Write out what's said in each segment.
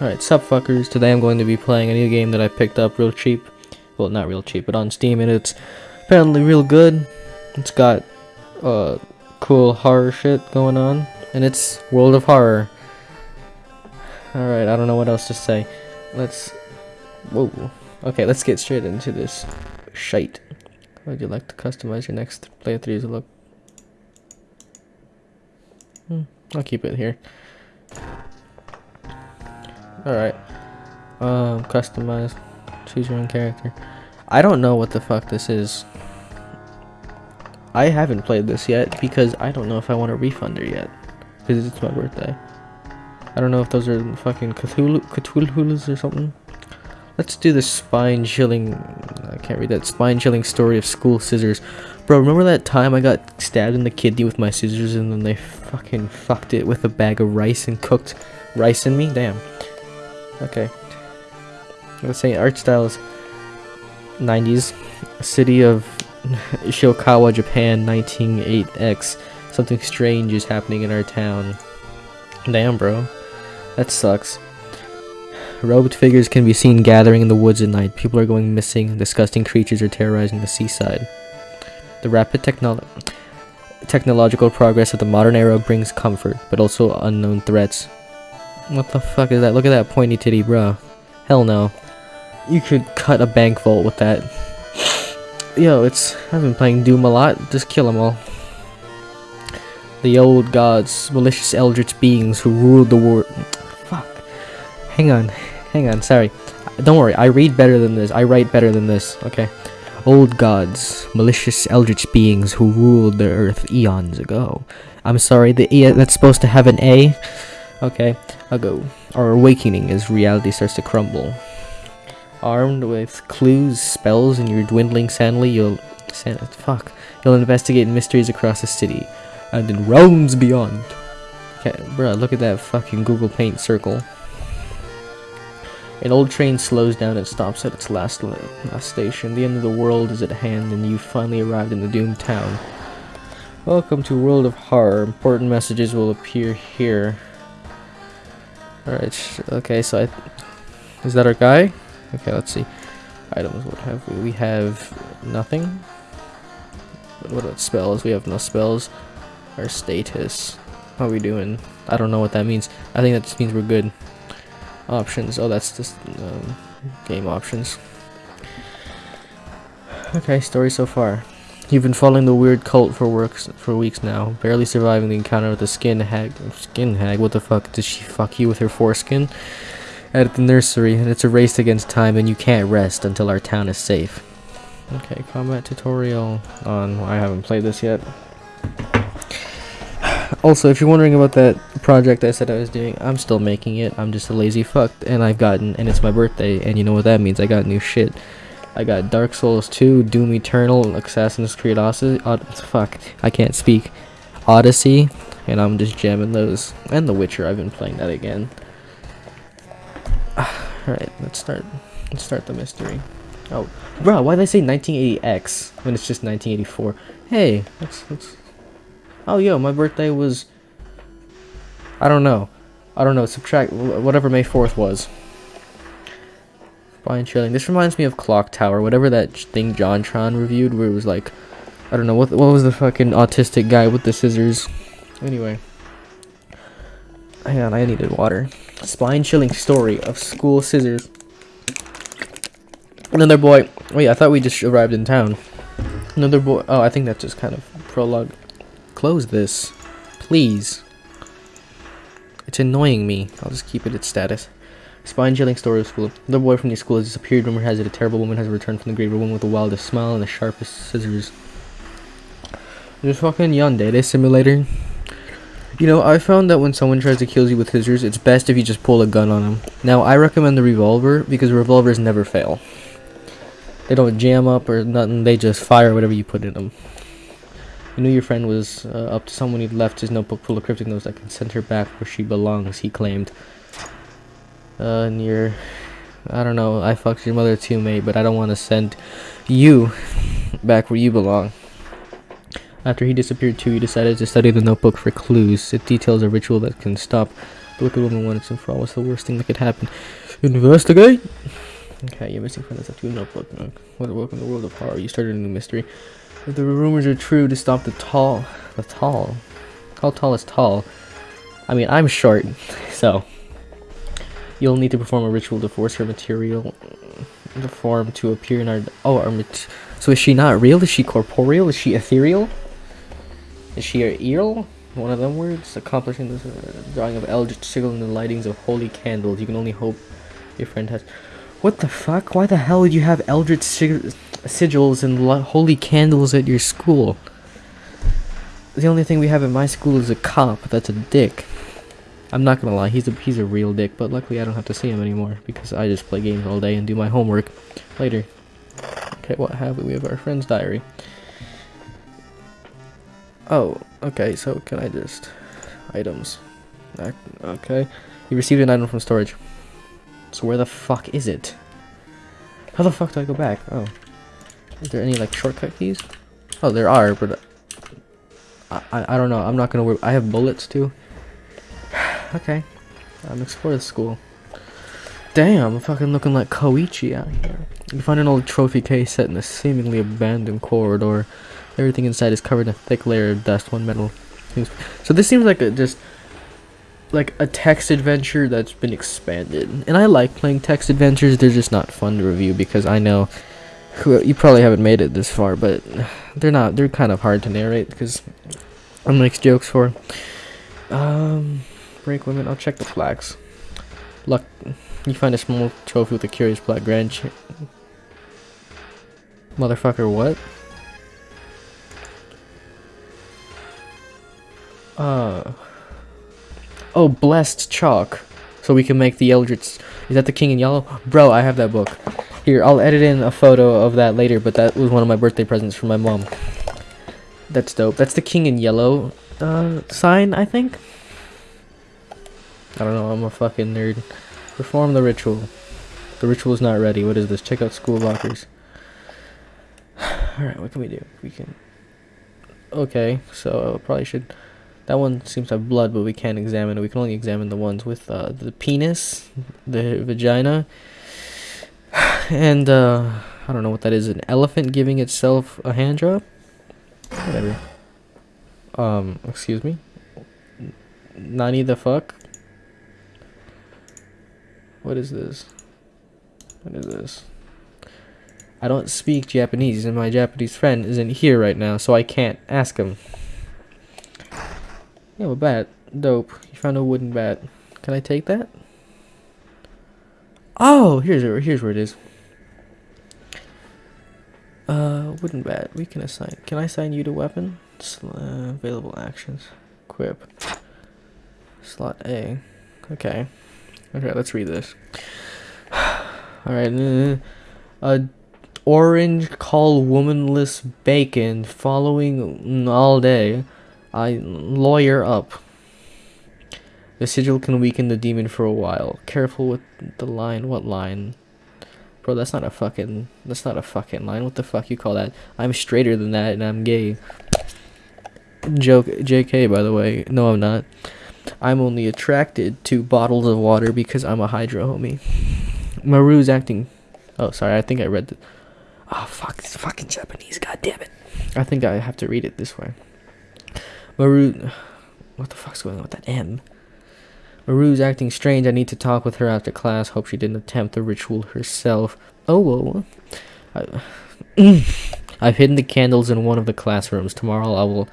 Alright, sup fuckers. Today I'm going to be playing a new game that I picked up real cheap. Well, not real cheap, but on Steam, and it's apparently real good. It's got uh, cool horror shit going on, and it's World of Horror. Alright, I don't know what else to say. Let's... Whoa. Okay, let's get straight into this shite. Would you like to customize your next playthrough's look? Hmm, I'll keep it here. Alright. Um, customize. Choose your own character. I don't know what the fuck this is. I haven't played this yet because I don't know if I want a refunder yet. Because it's my birthday. I don't know if those are fucking Cthulhu, Cthulhu's or something. Let's do the spine chilling. I can't read that spine chilling story of school scissors. Bro, remember that time I got stabbed in the kidney with my scissors and then they fucking fucked it with a bag of rice and cooked rice in me? Damn. Okay. Let's say art style is 90s. City of Shiokawa, Japan, 1908X. Something strange is happening in our town. Damn, bro. That sucks. Robed figures can be seen gathering in the woods at night. People are going missing. Disgusting creatures are terrorizing the seaside. The rapid technolo technological progress of the modern era brings comfort, but also unknown threats. What the fuck is that? Look at that pointy titty, bro. Hell no. You could cut a bank vault with that. Yo, it's... I've been playing Doom a lot. Just kill them all. The old gods, malicious eldritch beings who ruled the world. Fuck. Hang on. Hang on, sorry. Don't worry, I read better than this. I write better than this, okay? Old gods, malicious eldritch beings who ruled the earth eons ago. I'm sorry, the E that's supposed to have an A. Okay, I'll go. Our awakening as reality starts to crumble. Armed with clues, spells, and your dwindling sanity, you'll san fuck. You'll investigate mysteries across the city and in realms beyond. Okay, bruh, look at that fucking Google Paint circle. An old train slows down and stops at its last, last station. The end of the world is at hand, and you've finally arrived in the doomed town. Welcome to World of Horror. Important messages will appear here. Alright, okay, so I... Is that our guy? Okay, let's see. Items, what have we? We have nothing. What about spells? We have no spells. Our status. How are we doing? I don't know what that means. I think that just means we're good. Options. Oh, that's just um, game options. Okay, story so far. You've been following the weird cult for works for weeks now, barely surviving the encounter with the skin hag. Skin hag? What the fuck? Did she fuck you with her foreskin? At the nursery, and it's a race against time, and you can't rest until our town is safe. Okay, combat tutorial on. I haven't played this yet. Also, if you're wondering about that project I said I was doing, I'm still making it. I'm just a lazy fuck, and I've gotten, and it's my birthday, and you know what that means. I got new shit. I got Dark Souls 2, Doom Eternal, Assassin's Creed Odyssey. Od fuck, I can't speak. Odyssey, and I'm just jamming those. And The Witcher, I've been playing that again. Alright, let's start. Let's start the mystery. Oh, bro, why did I say 1980X when it's just 1984? Hey, let's, let's Oh, yo, my birthday was... I don't know. I don't know. Subtract whatever May 4th was. Spine chilling. This reminds me of Clock Tower. Whatever that thing JonTron reviewed where it was like... I don't know. What, what was the fucking autistic guy with the scissors? Anyway. Hang on. I needed water. Spine chilling story of school scissors. Another boy. Wait, I thought we just arrived in town. Another boy. Oh, I think that's just kind of prologue close this. Please. It's annoying me. I'll just keep it at status. Spine chilling story of school. The boy from the school has disappeared. Rumor has it a terrible woman has returned from the grave. A woman with the wildest smile and the sharpest scissors. There's fucking Yandere Simulator. You know, I found that when someone tries to kill you with scissors, it's best if you just pull a gun on them. Now, I recommend the revolver because revolvers never fail. They don't jam up or nothing. They just fire whatever you put in them. You knew your friend was uh, up to someone he'd left his notebook full of cryptic notes that can send her back where she belongs, he claimed. Uh, and you're... I don't know, I fucked your mother too, mate, but I don't want to send you back where you belong. After he disappeared too, he decided to study the notebook for clues. It details a ritual that can stop The wicked woman once and for all, what's the worst thing that could happen? Investigate! Okay, you're missing from this up to a notebook. Well, welcome to the world of horror. You started a new mystery. If the rumors are true, to stop the tall... The tall? How tall is tall? I mean, I'm short, so... You'll need to perform a ritual to force her material... The form to appear in our... Oh, our mat- So is she not real? Is she corporeal? Is she ethereal? Is she a eel? One of them words? Accomplishing this uh, drawing of eldritch sigil and the lightings of holy candles. You can only hope your friend has... What the fuck? Why the hell would you have eldritch sig- sigils and holy candles at your school? The only thing we have in my school is a cop. That's a dick. I'm not gonna lie, he's a he's a real dick, but luckily I don't have to see him anymore because I just play games all day and do my homework later. Okay, what have we? We have our friend's diary. Oh, okay, so can I just items? Okay. You received an item from storage. So where the fuck is it? How the fuck do I go back? Oh. Is there any like shortcut keys? Oh, there are, but I, I, I don't know. I'm not gonna. Work. I have bullets too. Okay. I'm explore the school. Damn, I'm fucking looking like Koichi out here. You find an old trophy case set in a seemingly abandoned corridor. Everything inside is covered in a thick layer of dust. One metal. So this seems like a just like a text adventure that's been expanded. And I like playing text adventures. They're just not fun to review because I know who you probably haven't made it this far, but they're not. They're kind of hard to narrate because I'm makes jokes for. Um, break women. I'll check the flags. Luck. You find a small trophy with a curious black grand. Motherfucker, what? Uh. Oh, blessed chalk. So we can make the Eldritch. Is that the King in Yellow? Bro, I have that book. Here, I'll edit in a photo of that later, but that was one of my birthday presents from my mom. That's dope. That's the King in Yellow uh, sign, I think. I don't know. I'm a fucking nerd. Perform the ritual. The ritual is not ready. What is this? Check out school lockers. Alright, what can we do? We can. Okay, so I probably should. That one seems to have blood, but we can't examine it. We can only examine the ones with uh, the penis, the vagina, and uh, I don't know what that is. An elephant giving itself a hand job? Whatever. Um, excuse me? Nani the fuck? What is this? What is this? I don't speak Japanese, and my Japanese friend isn't here right now, so I can't ask him. Yeah, a bat. Dope. You found a wooden bat. Can I take that? Oh, here's. Here's where it is. Uh, wooden bat. We can assign. Can I assign you to weapon? Sl- uh, available actions. Equip. Slot A. Okay. Okay, let's read this. Alright. Uh, a orange call womanless bacon following all day. I lawyer up. The sigil can weaken the demon for a while. Careful with the line. What line? Bro, that's not a fucking. That's not a fucking line. What the fuck you call that? I'm straighter than that, and I'm gay. Joke, J.K. By the way, no, I'm not. I'm only attracted to bottles of water because I'm a Hydro Homie. Maru's acting. Oh, sorry. I think I read the. Oh fuck! It's fucking Japanese. God damn it! I think I have to read it this way. Maru. What the fuck's going on with that M? Maru's acting strange. I need to talk with her after class. Hope she didn't attempt the ritual herself. Oh, whoa. I, I've hidden the candles in one of the classrooms. Tomorrow I will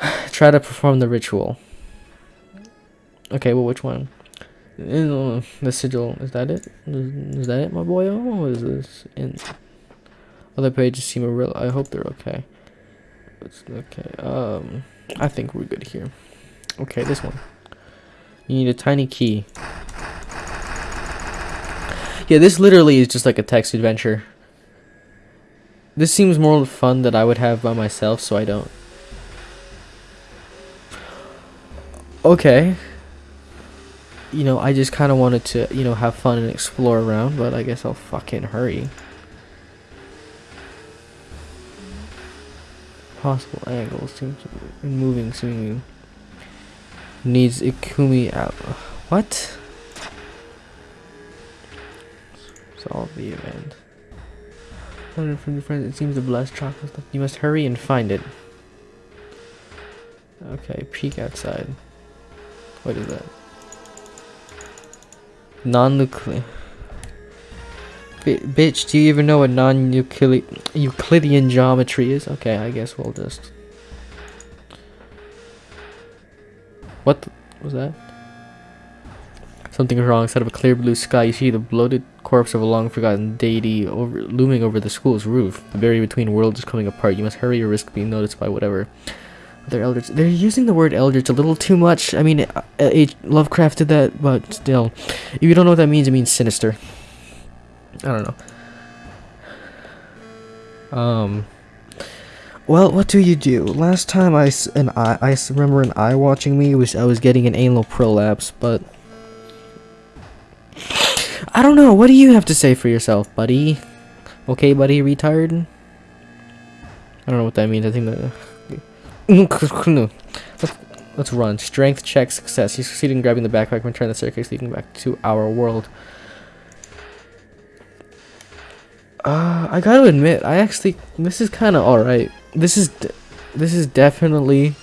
try to perform the ritual. Okay, well, which one? Uh, The sigil. Is that it? Is, is that it, my boy? Oh, is this? In other pages seem a real. I hope they're okay. It's okay. Um, I think we're good here. Okay, this one. You need a tiny key. Yeah, this literally is just like a text adventure. This seems more fun that I would have by myself, so I don't. Okay. You know, I just kind of wanted to, you know, have fun and explore around, but I guess I'll fucking hurry. Possible angles seem to be moving seemingly. needs Ikumi out. What? Solve the event. Learn from your friends. It seems the blessed chocolate. stuff. You must hurry and find it. Okay, peek outside. What is that? Non-nuclear. bitch, do you even know what non-Euclidean geometry is? Okay, I guess we'll just... What was that? Something is wrong. Instead of a clear blue sky, you see the bloated corpse of a long-forgotten deity over, looming over the school's roof. The barrier between worlds is coming apart. You must hurry or risk being noticed by whatever. They're eldritch. They're using the word eldritch a little too much. I mean, uh, H. Lovecraft did that, but still. If you don't know what that means, it means sinister. I don't know. Um. Well, what do you do? Last time I an eye, I remember an eye watching me was I was getting an anal prolapse, but I don't know. What do you have to say for yourself, buddy? Okay, buddy, retired. I don't know what that means. I think that. Let's, run. Strength check success. You succeed in grabbing the backpack and return the staircase leading back to our world. Uh, I gotta admit, I actually this is kind of all right. This is this is definitely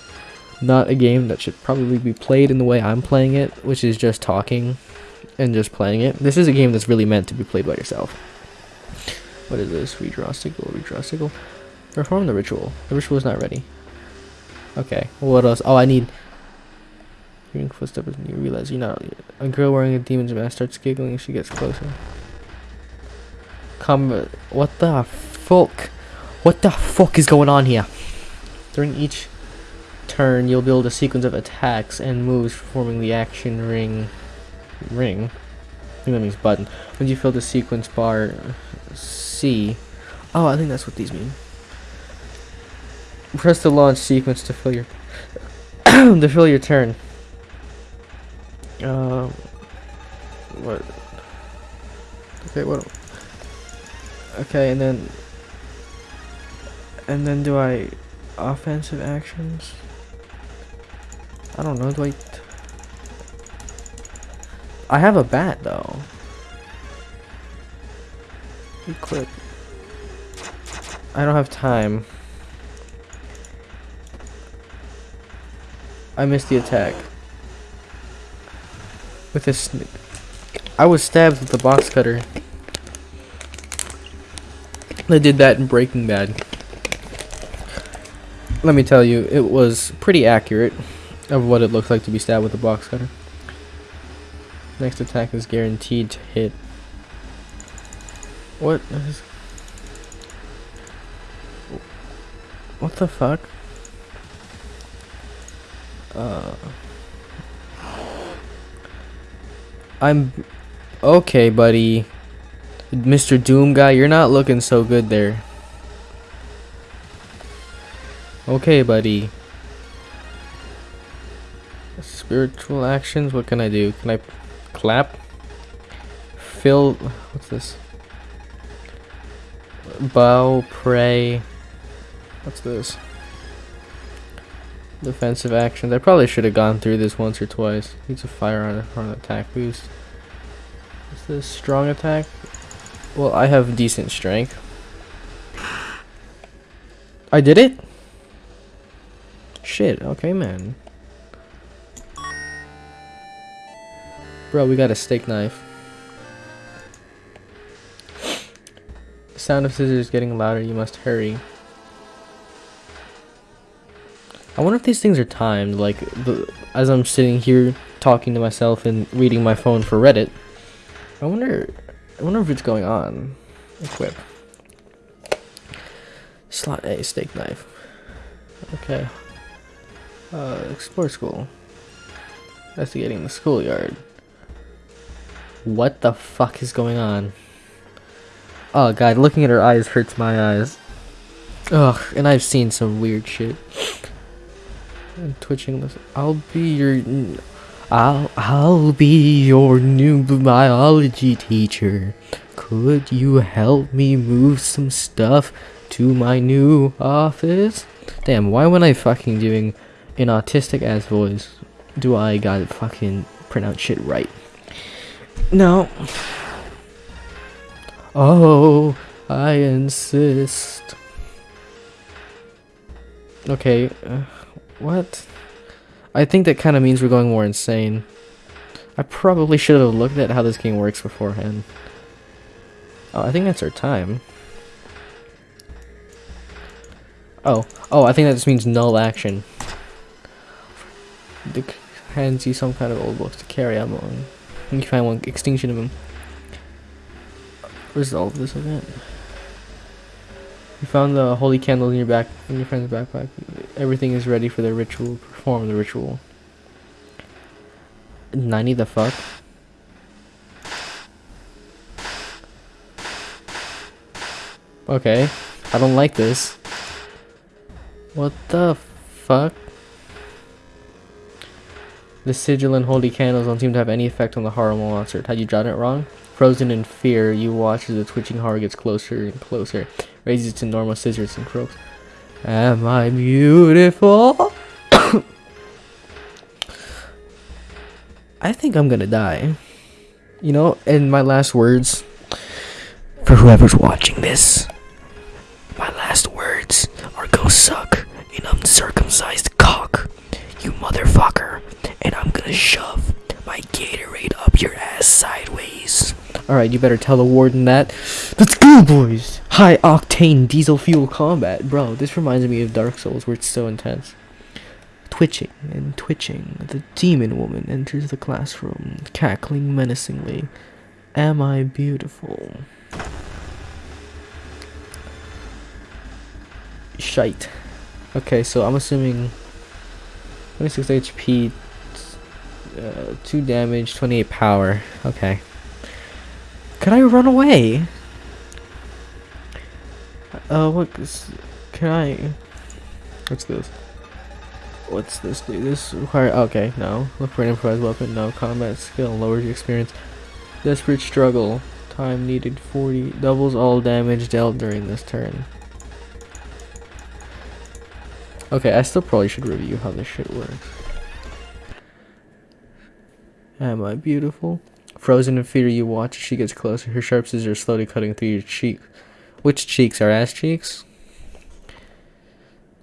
not a game that should probably be played in the way I'm playing it, which is just talking and just playing it. This is a game that's really meant to be played by yourself. What is this? Redraw sickle, redraw sickle. Perform the ritual. The ritual is not ready. Okay, what else? Oh, I need... Hearing footsteps and you realize you're not... A girl wearing a demon's mask starts giggling as she gets closer. Come... What the fuck? What the fuck is going on here? During each turn, you'll build a sequence of attacks and moves forming the action ring. Ring? I think that means button. When you fill the sequence bar C. Oh, I think that's what these mean. Press the launch sequence to fill your to fill your turn. Um, what? Okay, what? Okay, and then and then do I offensive actions? I don't know. Do I? I have a bat though. Equip. I don't have time. I missed the attack. With this... I was stabbed with the box cutter. I did that in Breaking Bad. Let me tell you, it was pretty accurate of what it looks like to be stabbed with a box cutter. Next attack is guaranteed to hit. What. What the fuck? Uh, I'm okay, buddy. Mr. Doom guy, you're not looking so good there. Okay, buddy. Spiritual actions, what can I do? Can I clap? Fill, what's this? Bow, pray. What's this? Defensive actions. I probably should have gone through this once or twice. Needs a fire on, on attack boost. Is this strong attack? Well, I have decent strength. I did it? Shit, okay, man. Bro, we got a steak knife. The sound of scissors getting louder, you must hurry. I wonder if these things are timed, like, the, as I'm sitting here talking to myself and reading my phone for Reddit. I wonder, I wonder if it's going on. Equip. Slot A, steak knife. Okay. Uh, explore school. Investigating the schoolyard. What the fuck is going on? Oh god, looking at her eyes hurts my eyes. Ugh, and I've seen some weird shit and twitching this. I'll be your. I'll I'll be your new biology teacher. Could you help me move some stuff to my new office? Damn, why am I fucking doing an autistic ass voice? do I gotta fucking pronounce shit right. No. Oh, I insist. Okay, uh, what? I think that kind of means we're going more insane. I probably should have looked at how this game works beforehand. Oh, I think that's our time. Oh, oh, I think that just means null action. The hands you some kind of old books to carry on long. You find one extinction of them. Resolve this event. You found the holy candle in your back in your friend's backpack. Everything is ready for the ritual. Perform the ritual. 90 the fuck? Okay. I don't like this. What the fuck? The sigil and holy candles don't seem to have any effect on the horrible monster. Had you drawn it wrong? Frozen in fear, you watch as the twitching horror gets closer and closer. Raises to normal scissors and croaks. Am I beautiful? I think I'm gonna die. You know, in my last words, for whoever's watching this, my last words are go suck an uncircumcised cock, you motherfucker, and I'm gonna shove my Gatorade up your ass sideways. Alright, you better tell the warden that. Let's go, boys! High octane diesel fuel combat. Bro, this reminds me of Dark Souls where it's so intense. Twitching and twitching, the demon woman enters the classroom, cackling menacingly. Am I beautiful? Shite. Okay, so I'm assuming 26 HP, uh, 2 damage, 28 power. Okay. Could I run away? Uh, what? Can I? What's this? What's this do? This require okay, no. Look for an improvised weapon, no. Combat skill, lowers your experience. Desperate struggle. Time needed 40. Doubles all damage dealt during this turn. Okay, I still probably should review how this shit works. Am I beautiful? Frozen in fear, you watch as she gets closer. Her sharp scissors slowly cutting through your cheek. Which cheeks? Our ass cheeks?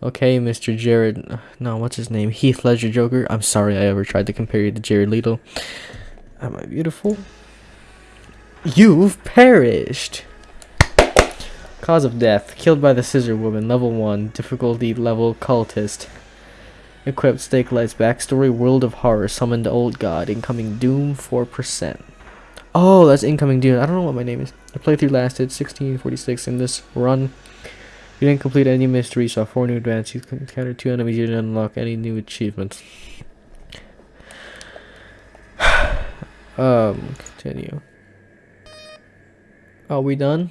Okay, Mr. Jared. No, what's his name? Heath Ledger Joker. I'm sorry I ever tried to compare you to Jared Leto. Am I beautiful? You've perished! Cause of death. Killed by the Scissor Woman. Level 1. Difficulty level cultist. Equipped stake lights. Backstory World of Horror. Summoned Old God. Incoming Doom 4%. Oh, that's incoming Doom. I don't know what my name is. The playthrough lasted 1646 in this run. You didn't complete any mysteries, saw four new advances, you encountered two enemies, you didn't unlock any new achievements. um, continue. Are we done?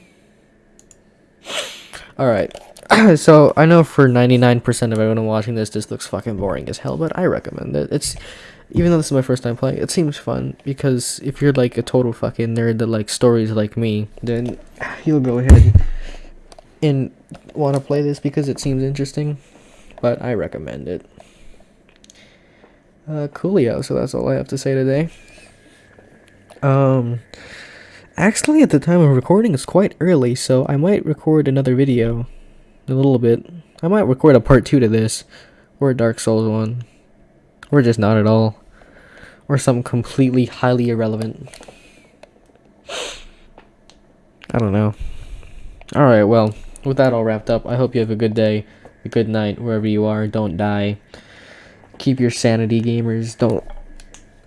Alright. so, I know for 99% of everyone watching this, this looks fucking boring as hell, but I recommend it. It's, even though this is my first time playing, it seems fun, because if you're like a total fucking nerd that likes stories like me, then you'll go ahead and want to play this because it seems interesting, but I recommend it. Uh, coolio, so that's all I have to say today. Um, actually, at the time of recording, it's quite early, so I might record another video a little bit. I might record a part two to this, or a Dark Souls one, or just not at all, or something completely highly irrelevant. I don't know. Alright, well with that all wrapped up, I hope you have a good day, a good night, wherever you are. Don't die. Keep your sanity, gamers. Don't.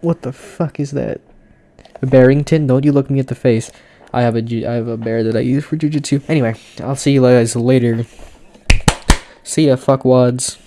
What the fuck is that? Barrington, don't you look me at the face. I have a I have a bear that I use for jujitsu. Anyway, I'll see you guys later. See ya, fuckwads.